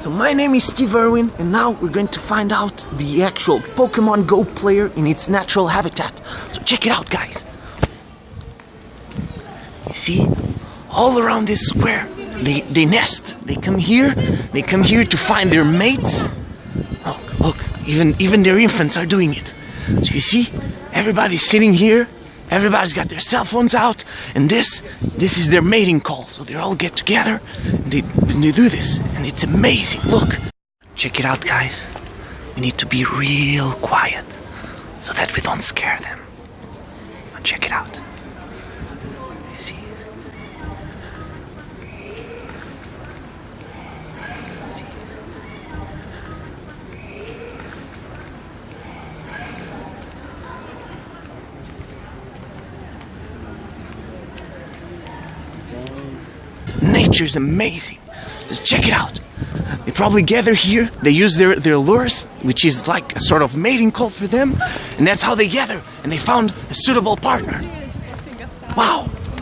So my name is Steve Irwin, and now we're going to find out the actual Pokemon Go player in its natural habitat. So check it out, guys. You see, all around this square, they, they nest. They come here, they come here to find their mates. Oh, look, even, even their infants are doing it. So you see, everybody's sitting here, everybody's got their cell phones out, and this, this is their mating call. So they all get together, and they, and they do this, and it's amazing. Look, check it out, guys. We need to be real quiet, so that we don't scare them. Check it out. You see? See? Nature's amazing. Just check it out. They probably gather here, they use their, their lures, which is like a sort of mating call for them, and that's how they gather, and they found a suitable partner. Wow!